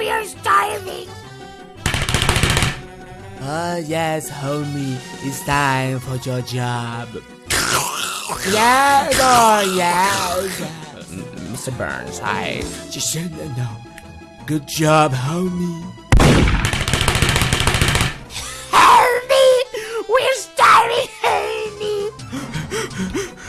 we are starving. Ah, yes, homie. It's time for your job. yes, oh, yes. Mm, Mr. Burns, I Just no, no. Good job, homie. Help! We're starving, homie.